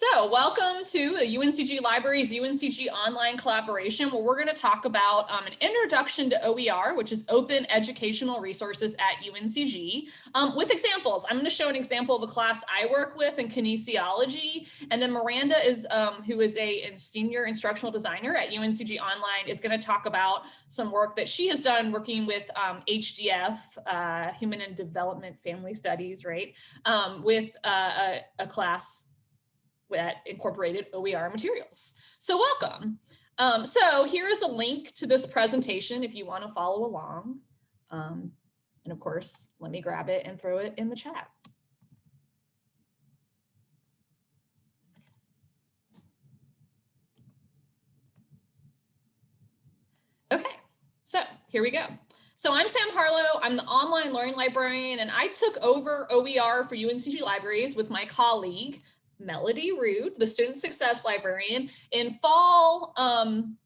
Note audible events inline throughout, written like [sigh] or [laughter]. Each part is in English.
So welcome to the UNCG Libraries UNCG online collaboration where we're going to talk about um, an introduction to OER, which is open educational resources at UNCG um, with examples. I'm going to show an example of a class I work with in kinesiology. And then Miranda is, um, who is a, senior instructional designer at UNCG Online is going to talk about some work that she has done working with HDF, um, uh, Human and Development Family Studies, right, um, with uh, a, a class that incorporated OER materials. So welcome. Um, so here is a link to this presentation if you want to follow along. Um, and of course, let me grab it and throw it in the chat. Okay, so here we go. So I'm Sam Harlow, I'm the online learning librarian, and I took over OER for UNCG Libraries with my colleague, Melody Rood, the student success librarian in fall um,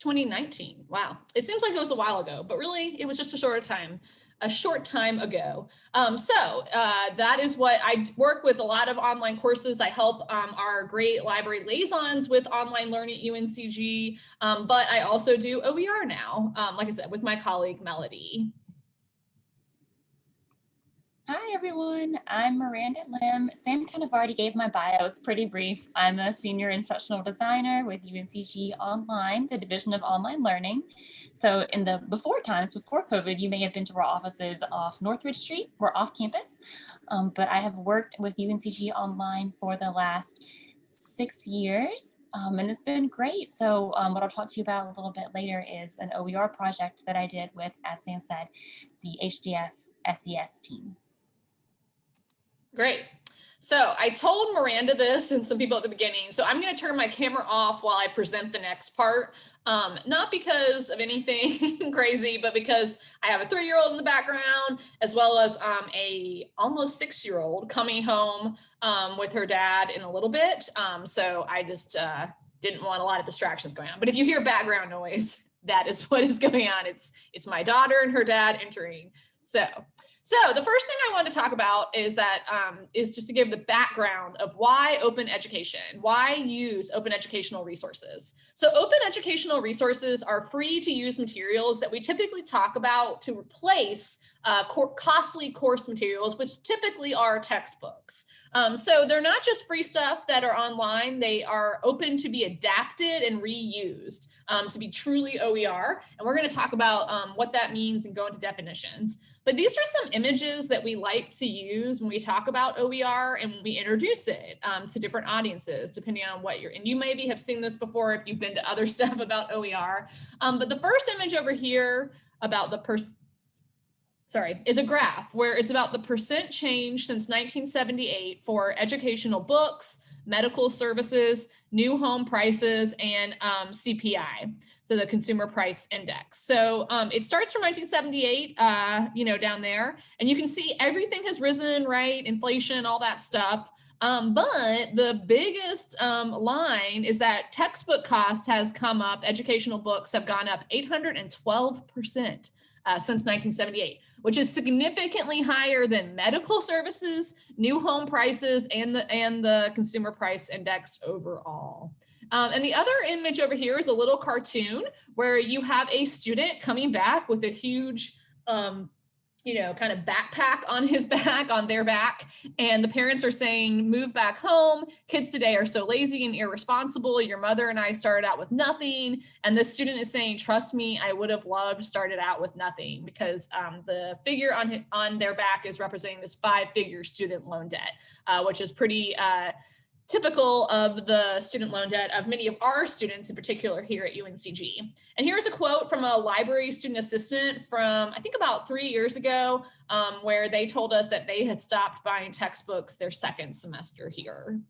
2019. Wow, it seems like it was a while ago, but really it was just a short time, a short time ago. Um, so uh, that is what I work with a lot of online courses. I help um, our great library liaisons with online learning at UNCG, um, but I also do OER now, um, like I said, with my colleague Melody. Hi, everyone. I'm Miranda Lim. Sam kind of already gave my bio. It's pretty brief. I'm a senior instructional designer with UNCG Online, the Division of Online Learning. So in the before times, before COVID, you may have been to our offices off Northridge Street. We're off campus, um, but I have worked with UNCG Online for the last six years. Um, and it's been great. So um, what I'll talk to you about a little bit later is an OER project that I did with, as Sam said, the HDF SES team. Great. So I told Miranda this and some people at the beginning, so I'm going to turn my camera off while I present the next part. Um, not because of anything [laughs] crazy, but because I have a three-year-old in the background, as well as um, a almost six-year-old coming home um, with her dad in a little bit. Um, so I just uh, didn't want a lot of distractions going on. But if you hear background noise, [laughs] that is what is going on. It's it's my daughter and her dad entering. So so the first thing I want to talk about is that um, is just to give the background of why open education, why use open educational resources. So open educational resources are free to use materials that we typically talk about to replace uh, costly course materials, which typically are textbooks. Um, so they're not just free stuff that are online, they are open to be adapted and reused um, to be truly OER. And we're gonna talk about um, what that means and go into definitions. But these are some images that we like to use when we talk about OER and when we introduce it um, to different audiences, depending on what you're, and you maybe have seen this before if you've been to other [laughs] stuff about OER. Um, but the first image over here about the person, sorry, is a graph where it's about the percent change since 1978 for educational books, medical services, new home prices, and um, CPI, so the consumer price index. So um, it starts from 1978, uh, you know, down there, and you can see everything has risen, right? Inflation, all that stuff. Um, but the biggest um, line is that textbook cost has come up, educational books have gone up 812% uh, since 1978, which is significantly higher than medical services, new home prices, and the, and the consumer price index overall. Um, and the other image over here is a little cartoon where you have a student coming back with a huge um, you know, kind of backpack on his [laughs] back, on their back. And the parents are saying, move back home. Kids today are so lazy and irresponsible. Your mother and I started out with nothing. And the student is saying, trust me, I would have loved started out with nothing because um, the figure on, on their back is representing this five figure student loan debt, uh, which is pretty, uh, typical of the student loan debt of many of our students in particular here at UNCG. And here's a quote from a library student assistant from, I think about three years ago, um, where they told us that they had stopped buying textbooks their second semester here.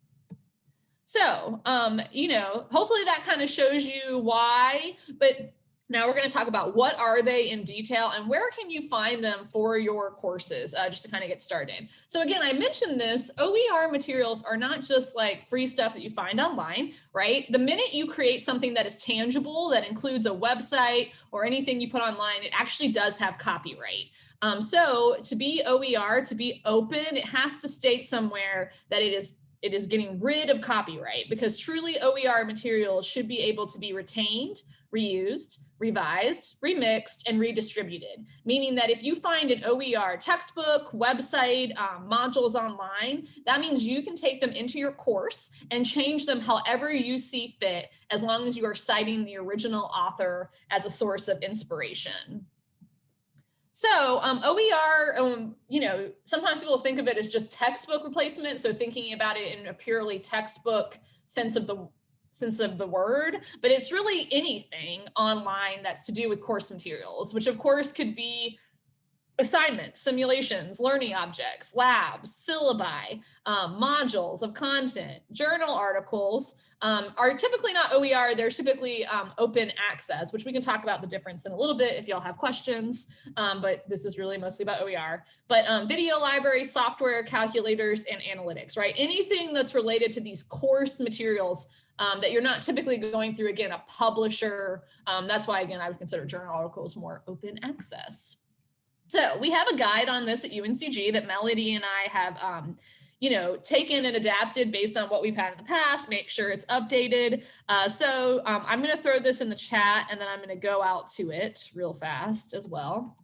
So, um, you know, hopefully that kind of shows you why, but now we're going to talk about what are they in detail and where can you find them for your courses, uh, just to kind of get started. So again, I mentioned this, OER materials are not just like free stuff that you find online, right? The minute you create something that is tangible, that includes a website or anything you put online, it actually does have copyright. Um, so to be OER, to be open, it has to state somewhere that it is it is getting rid of copyright because truly OER materials should be able to be retained, reused, revised, remixed, and redistributed. Meaning that if you find an OER textbook, website, um, modules online, that means you can take them into your course and change them however you see fit, as long as you are citing the original author as a source of inspiration. So um, OER, um, you know, sometimes people think of it as just textbook replacement. So thinking about it in a purely textbook sense of the sense of the word, but it's really anything online that's to do with course materials, which of course could be assignments, simulations, learning objects, labs, syllabi, um, modules of content, journal articles um, are typically not OER, they're typically um, open access, which we can talk about the difference in a little bit if y'all have questions, um, but this is really mostly about OER. But um, video library, software, calculators, and analytics, right? Anything that's related to these course materials um, that you're not typically going through, again, a publisher. that's why, again, I would consider journal articles more open access. So we have a guide on this at UNCG that Melody and I have, um, you know, taken and adapted based on what we've had in the past, make sure it's updated. Uh, so um, I'm going to throw this in the chat and then I'm going to go out to it real fast as well.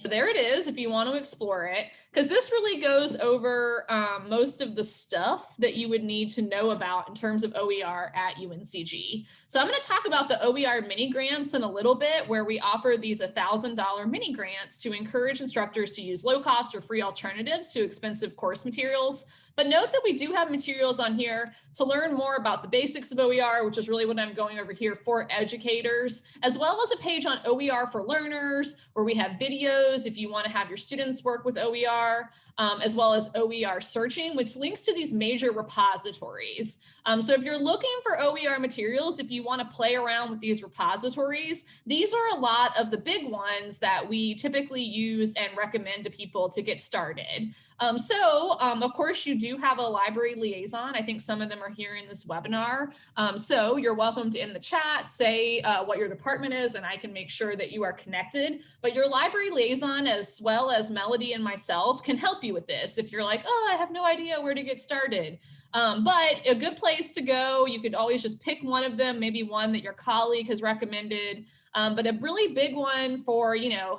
So there it is if you want to explore it, because this really goes over um, most of the stuff that you would need to know about in terms of OER at UNCG. So I'm going to talk about the OER mini grants in a little bit, where we offer these $1,000 mini grants to encourage instructors to use low cost or free alternatives to expensive course materials. But note that we do have materials on here to learn more about the basics of OER, which is really what I'm going over here for educators, as well as a page on OER for learners, where we have videos videos if you want to have your students work with OER, um, as well as OER searching, which links to these major repositories. Um, so if you're looking for OER materials, if you want to play around with these repositories, these are a lot of the big ones that we typically use and recommend to people to get started. Um, so um, of course you do have a library liaison. I think some of them are here in this webinar. Um, so you're welcome to in the chat, say uh, what your department is and I can make sure that you are connected. But your library liaison as well as Melody and myself can help you with this. If you're like, oh, I have no idea where to get started. Um, but a good place to go, you could always just pick one of them, maybe one that your colleague has recommended. Um, but a really big one for, you know,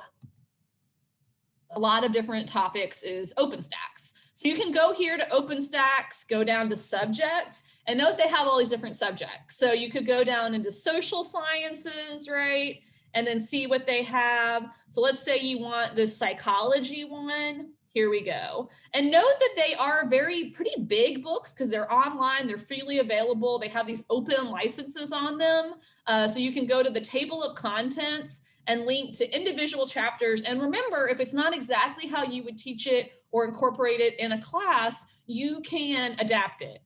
a lot of different topics is OpenStax. So you can go here to OpenStax, go down to subjects, and note they have all these different subjects. So you could go down into social sciences, right? And then see what they have. So let's say you want this psychology one. Here we go. And note that they are very pretty big books because they're online, they're freely available. They have these open licenses on them. Uh, so you can go to the table of contents and link to individual chapters. And remember, if it's not exactly how you would teach it or incorporate it in a class, you can adapt it.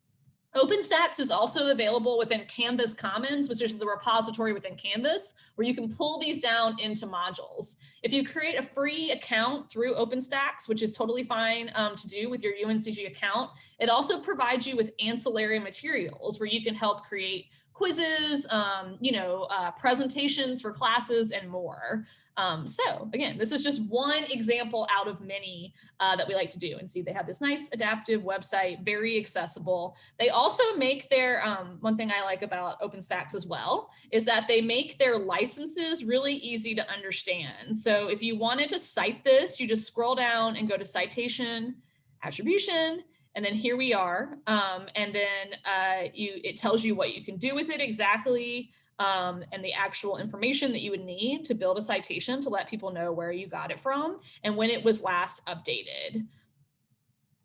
OpenStax is also available within Canvas Commons, which is the repository within Canvas, where you can pull these down into modules. If you create a free account through OpenStax, which is totally fine um, to do with your UNCG account, it also provides you with ancillary materials where you can help create quizzes, um, you know, uh, presentations for classes and more. Um, so again, this is just one example out of many uh, that we like to do and see they have this nice adaptive website, very accessible. They also make their, um, one thing I like about OpenStax as well, is that they make their licenses really easy to understand. So if you wanted to cite this, you just scroll down and go to citation, attribution, and then here we are. Um, and then uh, you it tells you what you can do with it exactly um, and the actual information that you would need to build a citation to let people know where you got it from and when it was last updated.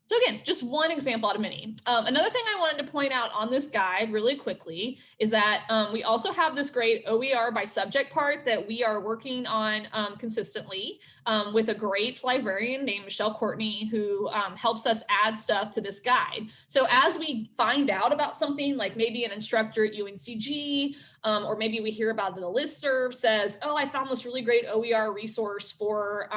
So again, just one example out of many. Um, another thing I wanted to point out on this guide really quickly is that um, we also have this great OER by subject part that we are working on um, consistently um, with a great librarian named Michelle Courtney who um, helps us add stuff to this guide. So as we find out about something like maybe an instructor at UNCG um, or maybe we hear about it in a listserv says, oh, I found this really great OER resource for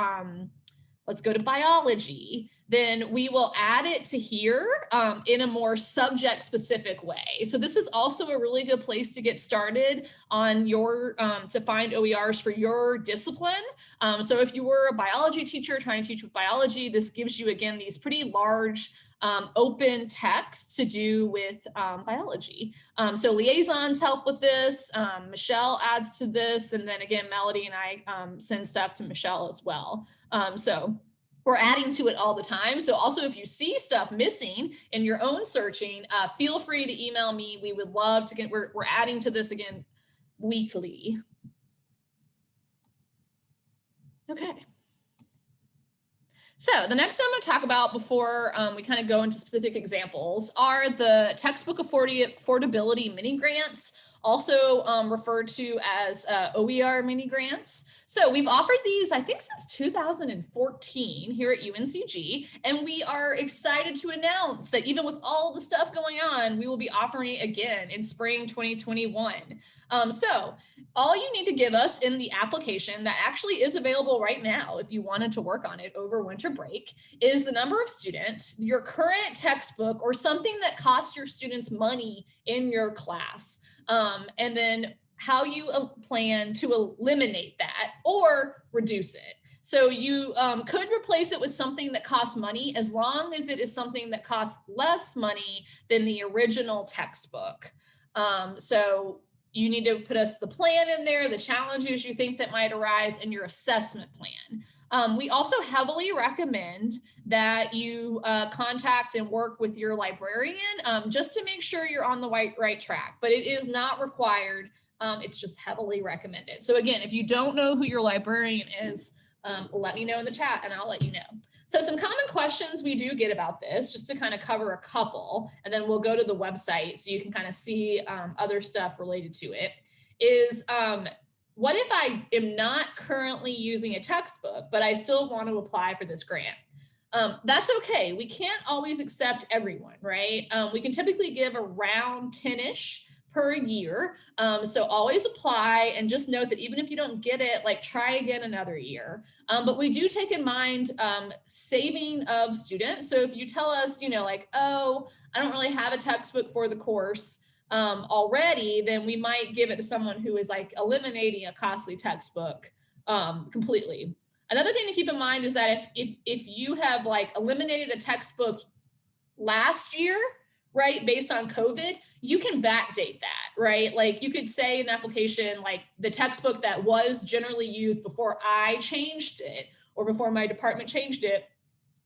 let's go to biology, then we will add it to here um, in a more subject specific way. So this is also a really good place to get started on your, um, to find OERs for your discipline. Um, so if you were a biology teacher trying to teach with biology, this gives you again, these pretty large um, open text to do with um, biology. Um, so liaisons help with this. Um, Michelle adds to this. And then again, Melody and I um, send stuff to Michelle as well. Um, so we're adding to it all the time. So also if you see stuff missing in your own searching, uh, feel free to email me. We would love to get, we're, we're adding to this again weekly. Okay. So the next thing I'm going to talk about before um, we kind of go into specific examples are the textbook affordability mini grants also um, referred to as uh, OER mini grants. So we've offered these, I think since 2014 here at UNCG, and we are excited to announce that even with all the stuff going on, we will be offering it again in spring 2021. Um, so all you need to give us in the application that actually is available right now, if you wanted to work on it over winter break, is the number of students, your current textbook, or something that costs your students money in your class um, and then how you uh, plan to eliminate that or reduce it. So you um, could replace it with something that costs money as long as it is something that costs less money than the original textbook. Um, so you need to put us the plan in there, the challenges you think that might arise, and your assessment plan. Um, we also heavily recommend that you uh, contact and work with your librarian um, just to make sure you're on the right, right track, but it is not required. Um, it's just heavily recommended. So again, if you don't know who your librarian is, um, let me know in the chat and I'll let you know. So some common questions we do get about this, just to kind of cover a couple, and then we'll go to the website so you can kind of see um, other stuff related to it, is um, what if I am not currently using a textbook, but I still want to apply for this grant? Um, that's okay. We can't always accept everyone, right? Um, we can typically give around 10-ish per year. Um, so always apply and just note that even if you don't get it, like try again another year. Um, but we do take in mind um, saving of students. So if you tell us, you know, like, oh, I don't really have a textbook for the course, um, already, then we might give it to someone who is like eliminating a costly textbook um, completely. Another thing to keep in mind is that if, if, if you have like eliminated a textbook last year, right, based on COVID, you can backdate that, right? Like you could say in the application, like the textbook that was generally used before I changed it or before my department changed it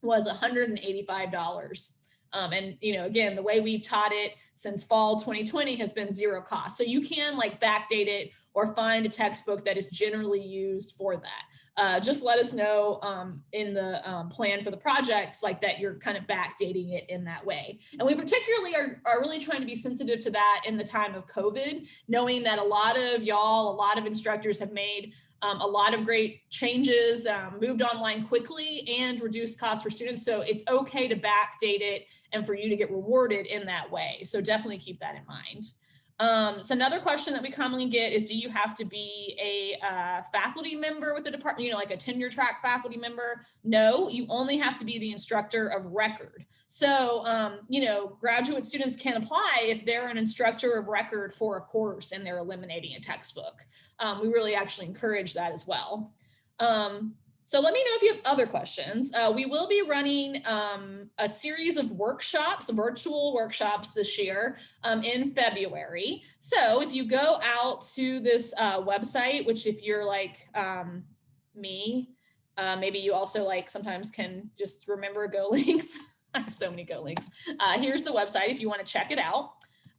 was $185. Um, and, you know, again, the way we've taught it since fall 2020 has been zero cost. So you can like backdate it or find a textbook that is generally used for that. Uh, just let us know um, in the um, plan for the projects like that you're kind of backdating it in that way. And we particularly are, are really trying to be sensitive to that in the time of COVID, knowing that a lot of y'all, a lot of instructors have made um, a lot of great changes, um, moved online quickly and reduced costs for students. So it's okay to backdate it and for you to get rewarded in that way. So definitely keep that in mind. Um, so another question that we commonly get is, do you have to be a uh, faculty member with the department, you know, like a tenure track faculty member? No, you only have to be the instructor of record. So, um, you know, graduate students can apply if they're an instructor of record for a course and they're eliminating a textbook. Um, we really actually encourage that as well. Um, so let me know if you have other questions. Uh, we will be running um, a series of workshops, virtual workshops this year um, in February. So if you go out to this uh, website, which if you're like um, me, uh, maybe you also like sometimes can just remember Go [laughs] links. I have so many Go links. Uh, here's the website if you want to check it out.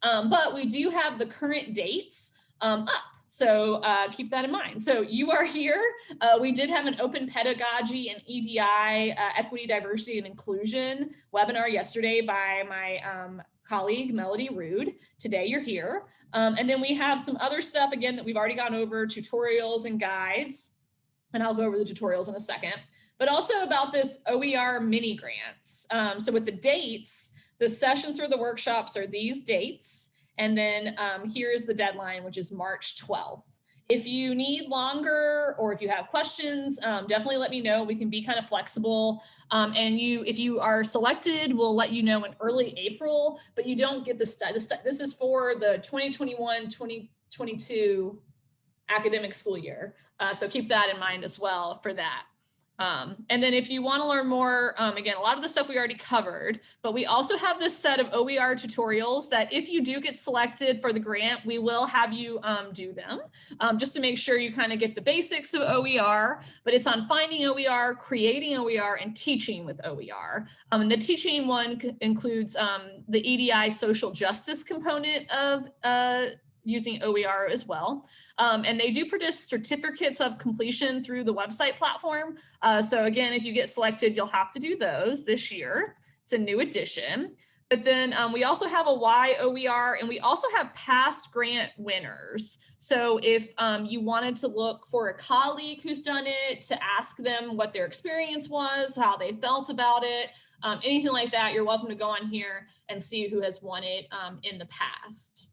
Um, but we do have the current dates um, up. So uh, keep that in mind. So you are here. Uh, we did have an open pedagogy and EDI, uh, equity, diversity, and inclusion webinar yesterday by my um, colleague, Melody Rood. Today you're here. Um, and then we have some other stuff, again, that we've already gone over, tutorials and guides. And I'll go over the tutorials in a second. But also about this OER mini grants. Um, so with the dates, the sessions for the workshops are these dates. And then um, here's the deadline, which is March 12th. If you need longer or if you have questions, um, definitely let me know. We can be kind of flexible. Um, and you, if you are selected, we'll let you know in early April, but you don't get the study. This is for the 2021-2022 academic school year. Uh, so keep that in mind as well for that. Um, and then if you want to learn more, um, again, a lot of the stuff we already covered, but we also have this set of OER tutorials that if you do get selected for the grant, we will have you um, do them um, just to make sure you kind of get the basics of OER, but it's on finding OER, creating OER, and teaching with OER. Um, and the teaching one includes um, the EDI social justice component of uh, using OER as well. Um, and they do produce certificates of completion through the website platform. Uh, so again, if you get selected, you'll have to do those this year. It's a new addition. But then um, we also have a Y OER and we also have past grant winners. So if um, you wanted to look for a colleague who's done it to ask them what their experience was, how they felt about it, um, anything like that, you're welcome to go on here and see who has won it um, in the past.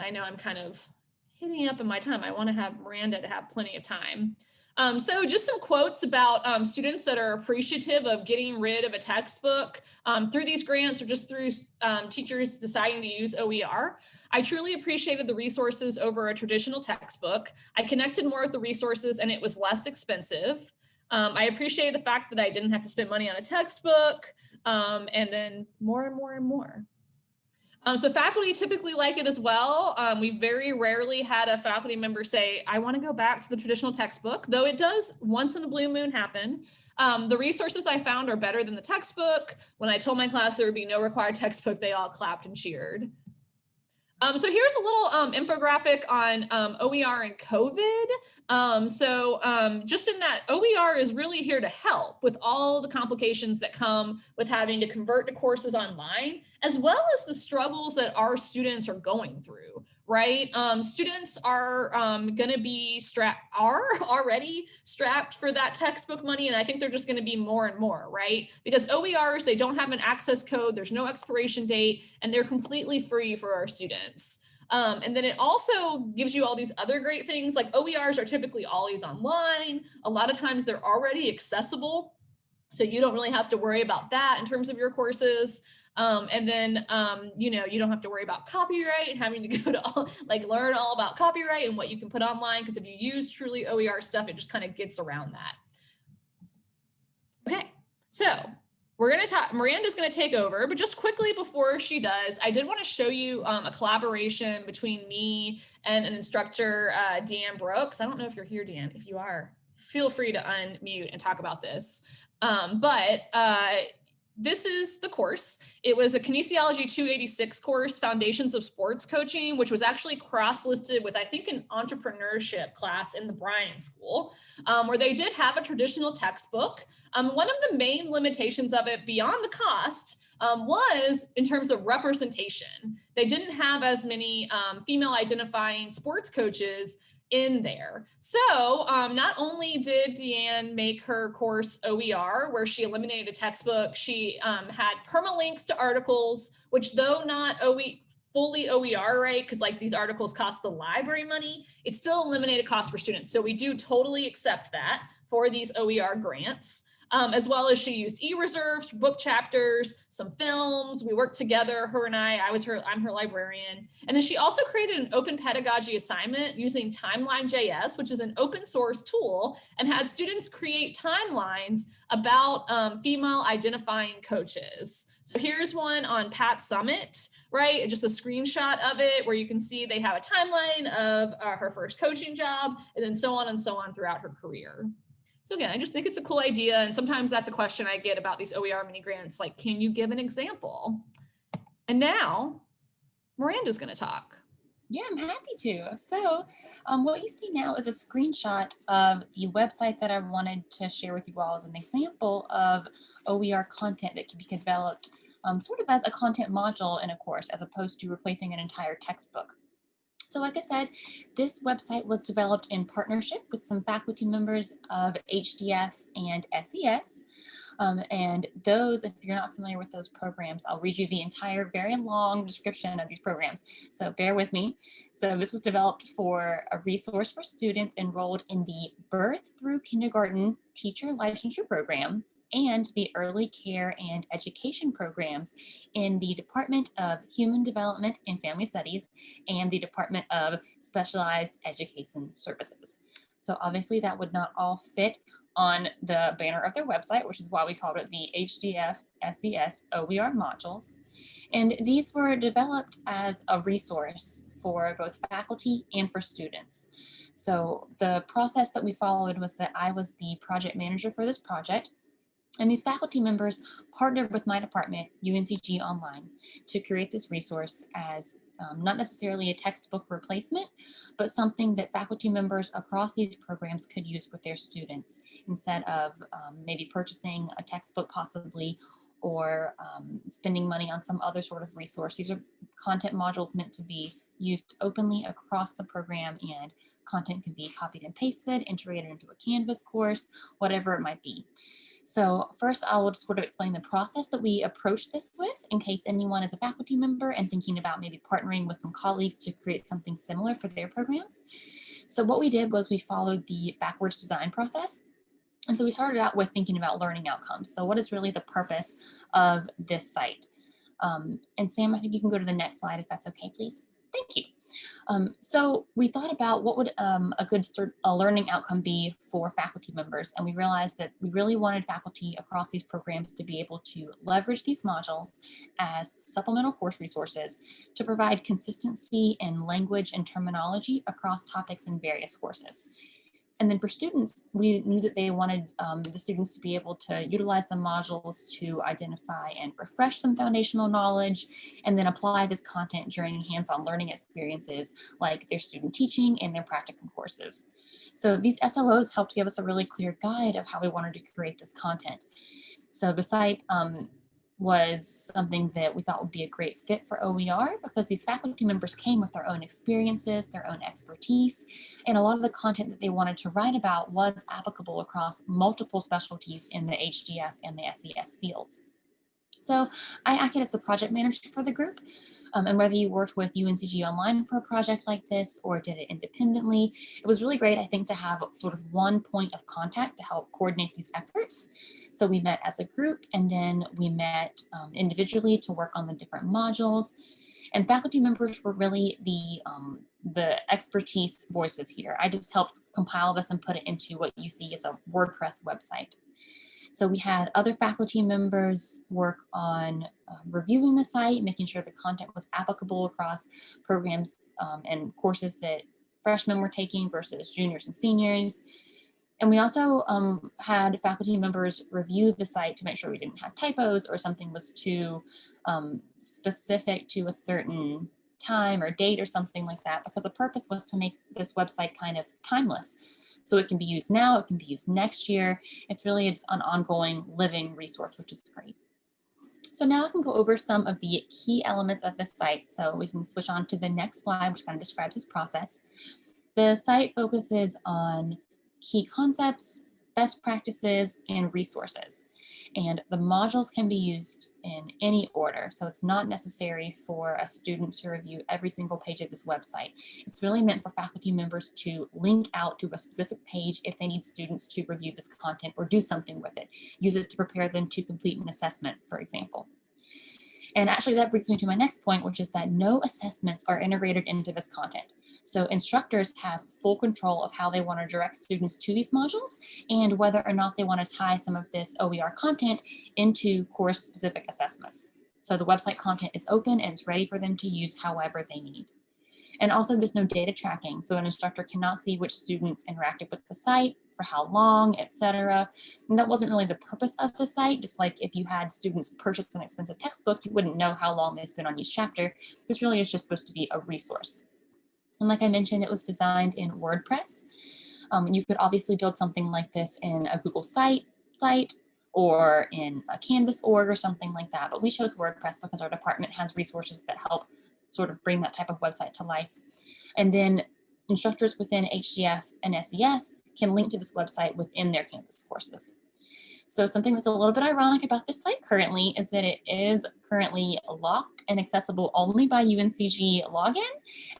I know I'm kind of hitting up in my time. I want to have Miranda to have plenty of time. Um, so just some quotes about um, students that are appreciative of getting rid of a textbook um, through these grants or just through um, teachers deciding to use OER. I truly appreciated the resources over a traditional textbook. I connected more with the resources and it was less expensive. Um, I appreciate the fact that I didn't have to spend money on a textbook um, and then more and more and more. Um, so faculty typically like it as well. Um, we very rarely had a faculty member say, I want to go back to the traditional textbook, though it does once in a blue moon happen. Um, the resources I found are better than the textbook. When I told my class there would be no required textbook, they all clapped and cheered. Um, so here's a little um, infographic on um, OER and COVID. Um, so um, just in that OER is really here to help with all the complications that come with having to convert to courses online, as well as the struggles that our students are going through, right? Um, students are um, going to be strapped, are [laughs] already strapped for that textbook money. And I think they're just going to be more and more, right? Because OERs, they don't have an access code, there's no expiration date, and they're completely free for our students. Um, and then it also gives you all these other great things like OERs are typically always online. A lot of times they're already accessible. So you don't really have to worry about that in terms of your courses. Um, and then, um, you know, you don't have to worry about copyright and having to [laughs] go to all, like learn all about copyright and what you can put online. Because if you use truly OER stuff, it just kind of gets around that. Okay, so we're going to talk, Miranda's going to take over, but just quickly before she does, I did want to show you um, a collaboration between me and an instructor, uh, Deanne Brooks. I don't know if you're here, Deanne. If you are, feel free to unmute and talk about this. Um, but uh, this is the course. It was a Kinesiology 286 course, Foundations of Sports Coaching, which was actually cross-listed with, I think, an entrepreneurship class in the Bryan School, um, where they did have a traditional textbook. Um, one of the main limitations of it beyond the cost um, was in terms of representation. They didn't have as many um, female identifying sports coaches in there. So um, not only did Deanne make her course OER, where she eliminated a textbook, she um, had permalinks to articles, which though not OE, fully OER, right? Because like these articles cost the library money, it still eliminated cost for students. So we do totally accept that for these OER grants um, as well as she used e-reserves, book chapters, some films. We worked together, her and I, I was her, I'm her librarian. And then she also created an open pedagogy assignment using Timeline.js, which is an open source tool and had students create timelines about um, female identifying coaches. So here's one on Pat Summitt, right? Just a screenshot of it where you can see they have a timeline of uh, her first coaching job and then so on and so on throughout her career. So again, I just think it's a cool idea. And sometimes that's a question I get about these OER mini grants, like, can you give an example? And now Miranda's gonna talk. Yeah, I'm happy to. So um, what you see now is a screenshot of the website that I wanted to share with you all as an example of OER content that can be developed um, sort of as a content module in a course as opposed to replacing an entire textbook. So like I said, this website was developed in partnership with some faculty members of HDF and SES. Um, and those, if you're not familiar with those programs, I'll read you the entire very long description of these programs. So bear with me. So this was developed for a resource for students enrolled in the birth through kindergarten teacher licensure program and the early care and education programs in the Department of Human Development and Family Studies and the Department of Specialized Education Services. So obviously that would not all fit on the banner of their website, which is why we called it the HDF SES OER modules. And these were developed as a resource for both faculty and for students. So the process that we followed was that I was the project manager for this project. And these faculty members partnered with my department, UNCG Online, to create this resource as um, not necessarily a textbook replacement, but something that faculty members across these programs could use with their students instead of um, maybe purchasing a textbook possibly or um, spending money on some other sort of resource. These are content modules meant to be used openly across the program and content can be copied and pasted, integrated into a Canvas course, whatever it might be. So first I will just sort of explain the process that we approach this with in case anyone is a faculty member and thinking about maybe partnering with some colleagues to create something similar for their programs. So what we did was we followed the backwards design process. And so we started out with thinking about learning outcomes. So what is really the purpose of this site? Um, and Sam, I think you can go to the next slide if that's okay, please. Thank you. Um, so we thought about what would um, a good a learning outcome be for faculty members, and we realized that we really wanted faculty across these programs to be able to leverage these modules as supplemental course resources to provide consistency in language and terminology across topics in various courses. And then for students, we knew that they wanted um, the students to be able to utilize the modules to identify and refresh some foundational knowledge, and then apply this content during hands-on learning experiences like their student teaching and their practicum courses. So these SLOs helped give us a really clear guide of how we wanted to create this content. So the site um, was something that we thought would be a great fit for OER because these faculty members came with their own experiences, their own expertise, and a lot of the content that they wanted to write about was applicable across multiple specialties in the HDF and the SES fields. So I acted as the project manager for the group. Um, and whether you worked with UNCG Online for a project like this or did it independently, it was really great, I think, to have sort of one point of contact to help coordinate these efforts. So we met as a group and then we met um, individually to work on the different modules. And faculty members were really the, um, the expertise voices here. I just helped compile this and put it into what you see as a WordPress website. So we had other faculty members work on uh, reviewing the site, making sure the content was applicable across programs um, and courses that freshmen were taking versus juniors and seniors. And we also um, had faculty members review the site to make sure we didn't have typos or something was too um, specific to a certain time or date or something like that, because the purpose was to make this website kind of timeless. So it can be used now, it can be used next year. It's really just an ongoing living resource, which is great. So now I can go over some of the key elements of the site. So we can switch on to the next slide, which kind of describes this process. The site focuses on key concepts, best practices, and resources. And the modules can be used in any order. So it's not necessary for a student to review every single page of this website. It's really meant for faculty members to link out to a specific page if they need students to review this content or do something with it. Use it to prepare them to complete an assessment, for example. And actually that brings me to my next point, which is that no assessments are integrated into this content. So instructors have full control of how they want to direct students to these modules and whether or not they want to tie some of this OER content into course specific assessments. So the website content is open and it's ready for them to use however they need. And also there's no data tracking. So an instructor cannot see which students interacted with the site, for how long, etc. And that wasn't really the purpose of the site. Just like if you had students purchase an expensive textbook, you wouldn't know how long they spent on each chapter. This really is just supposed to be a resource. And like I mentioned, it was designed in WordPress. Um, you could obviously build something like this in a Google site, site or in a Canvas org or something like that. But we chose WordPress because our department has resources that help sort of bring that type of website to life. And then instructors within HDF and SES can link to this website within their Canvas courses. So something that's a little bit ironic about this site currently is that it is currently locked and accessible only by UNCG login.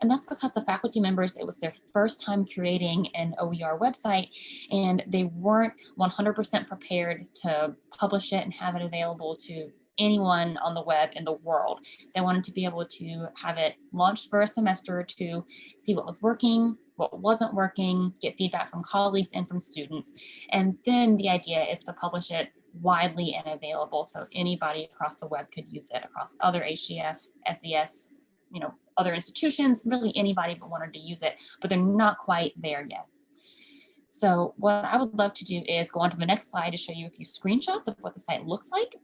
And that's because the faculty members, it was their first time creating an OER website and they weren't 100% prepared to publish it and have it available to anyone on the web in the world. They wanted to be able to have it launched for a semester to see what was working, what wasn't working, get feedback from colleagues and from students. And then the idea is to publish it widely and available so anybody across the web could use it across other HDF, SES, you know, other institutions, really anybody that wanted to use it, but they're not quite there yet. So what I would love to do is go on to the next slide to show you a few screenshots of what the site looks like.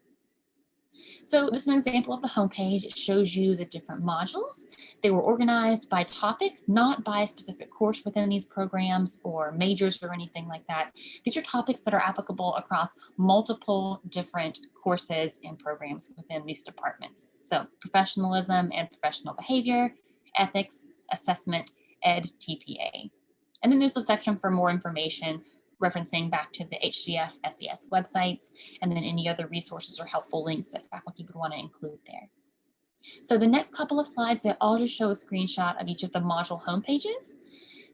So this is an example of the homepage. It shows you the different modules. They were organized by topic, not by a specific course within these programs or majors or anything like that. These are topics that are applicable across multiple different courses and programs within these departments. So professionalism and professional behavior, ethics, assessment, ed, TPA. And then there's a section for more information referencing back to the HDF SES websites, and then any other resources or helpful links that faculty would want to include there. So the next couple of slides, they all just show a screenshot of each of the module homepages.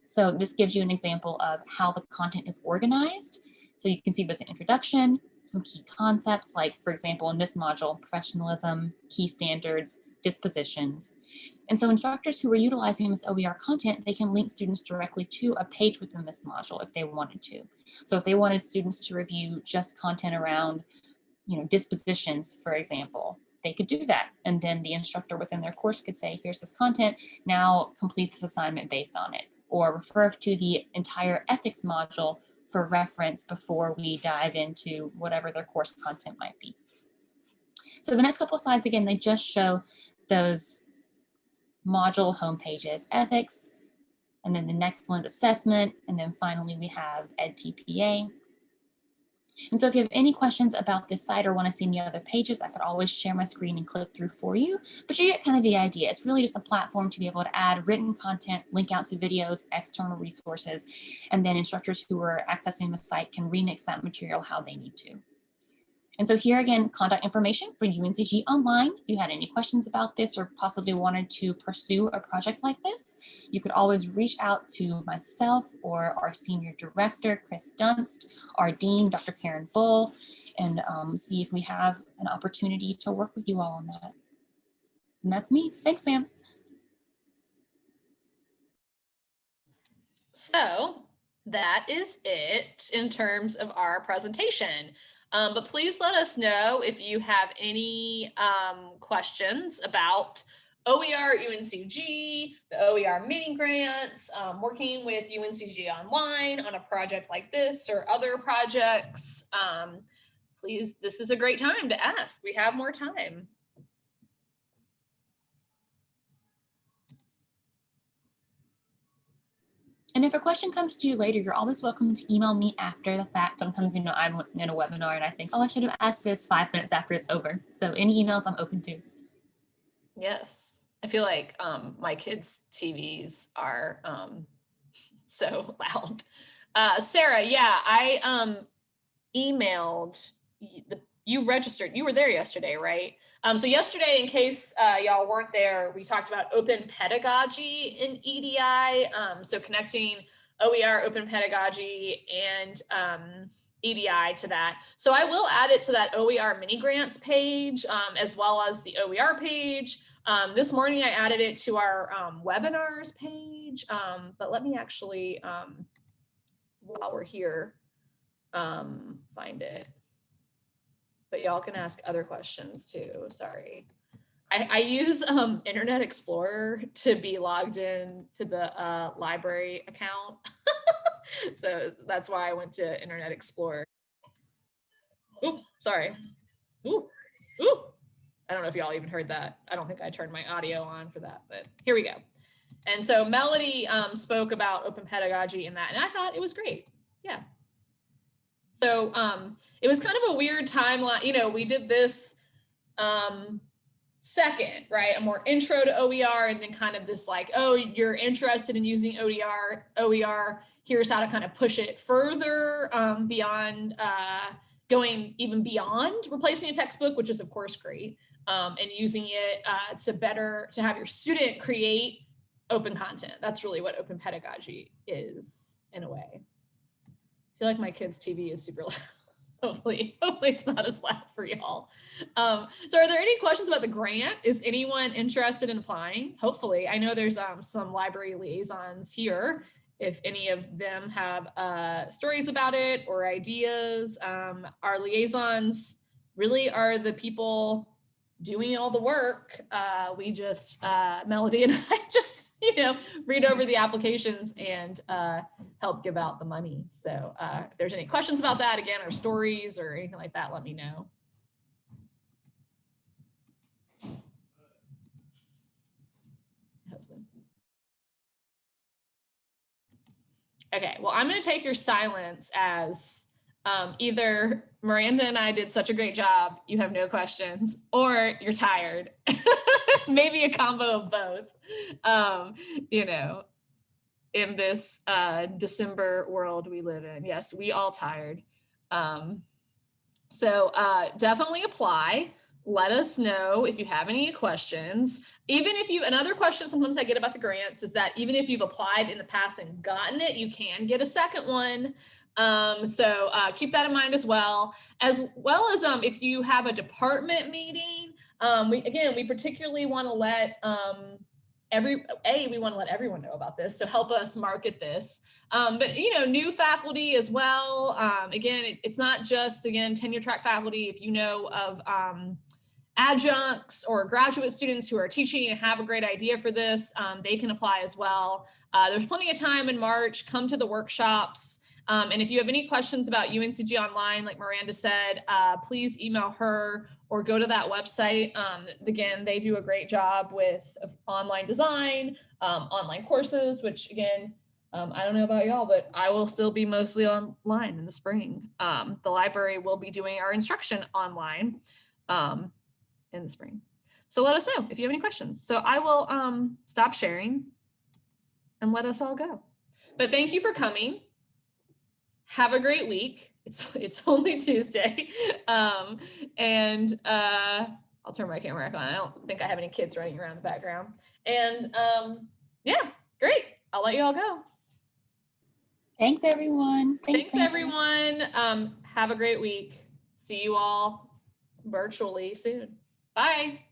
So this gives you an example of how the content is organized. So you can see there's an introduction, some key concepts, like for example, in this module, professionalism, key standards, dispositions, and so instructors who are utilizing this OER content, they can link students directly to a page within this module if they wanted to. So if they wanted students to review just content around, you know, dispositions, for example, they could do that. And then the instructor within their course could say, here's this content, now complete this assignment based on it. Or refer to the entire ethics module for reference before we dive into whatever their course content might be. So the next couple of slides, again, they just show those module home pages, ethics, and then the next one, is assessment, and then finally we have EdTPA. And so if you have any questions about this site or want to see any other pages, I could always share my screen and click through for you. But you get kind of the idea. It's really just a platform to be able to add written content, link out to videos, external resources, and then instructors who are accessing the site can remix that material how they need to. And so here again, contact information for UNCG Online. If you had any questions about this or possibly wanted to pursue a project like this, you could always reach out to myself or our senior director, Chris Dunst, our dean, Dr. Karen Bull, and um, see if we have an opportunity to work with you all on that. And that's me. Thanks, Sam. So that is it in terms of our presentation. Um, but please let us know if you have any um, questions about OER UNCG, the OER mini grants, um, working with UNCG Online on a project like this or other projects. Um, please, this is a great time to ask. We have more time. And if a question comes to you later, you're always welcome to email me after the fact. Sometimes, you know, I'm in a webinar and I think, oh, I should have asked this five minutes after it's over. So any emails I'm open to. Yes. I feel like um, my kids' TVs are um, [laughs] so loud. Uh, Sarah, yeah, I um, emailed the you registered, you were there yesterday, right? Um, so yesterday, in case uh, y'all weren't there, we talked about open pedagogy in EDI. Um, so connecting OER, open pedagogy, and um, EDI to that. So I will add it to that OER mini grants page, um, as well as the OER page. Um, this morning, I added it to our um, webinars page, but let me actually, while we're here, find it but y'all can ask other questions too. Sorry. I, I use um, Internet Explorer to be logged in to the uh, library account. [laughs] so that's why I went to Internet Explorer. Oop, sorry. Ooh, ooh. I don't know if y'all even heard that. I don't think I turned my audio on for that, but here we go. And so Melody um, spoke about open pedagogy in that, and I thought it was great. Yeah, so um, it was kind of a weird timeline. You know, we did this um, second, right? A more intro to OER and then kind of this like, oh, you're interested in using OER, OER, here's how to kind of push it further um, beyond uh, going even beyond replacing a textbook, which is of course great, um, and using it uh, to better, to have your student create open content. That's really what open pedagogy is in a way feel like my kid's TV is super loud. [laughs] hopefully, hopefully it's not as loud for y'all. Um, so are there any questions about the grant? Is anyone interested in applying? Hopefully, I know there's um, some library liaisons here. if any of them have uh, stories about it or ideas. Um, our liaisons really are the people doing all the work. Uh, we just, uh, Melody and [laughs] I just, you know, read over the applications and uh, help give out the money. So uh, if there's any questions about that, again, or stories or anything like that, let me know. Husband. Okay, well, I'm gonna take your silence as um, either Miranda and I did such a great job, you have no questions, or you're tired. [laughs] Maybe a combo of both. Um, you know, in this uh, December world we live in. Yes, we all tired. Um, so uh, definitely apply. Let us know if you have any questions. Even if you, another question sometimes I get about the grants is that even if you've applied in the past and gotten it, you can get a second one. Um, so uh, keep that in mind as well, as well as um, if you have a department meeting, um, we, again, we particularly want to let um, every, A, we want to let everyone know about this, so help us market this. Um, but, you know, new faculty as well. Um, again, it, it's not just, again, tenure track faculty. If you know of um, adjuncts or graduate students who are teaching and have a great idea for this, um, they can apply as well. Uh, there's plenty of time in March. Come to the workshops. Um, and if you have any questions about UNCG Online, like Miranda said, uh, please email her or go to that website. Um, again, they do a great job with online design, um, online courses, which again, um, I don't know about y'all, but I will still be mostly online in the spring. Um, the library will be doing our instruction online um, in the spring. So let us know if you have any questions. So I will stop sharing and let us all go. But thank you for coming have a great week. It's it's [laughs] only Tuesday. Um, and uh, I'll turn my camera back on. I don't think I have any kids running around the background. And um, yeah, great. I'll let you all go. Thanks, everyone. Thanks, Thanks everyone. Um, have a great week. See you all virtually soon. Bye.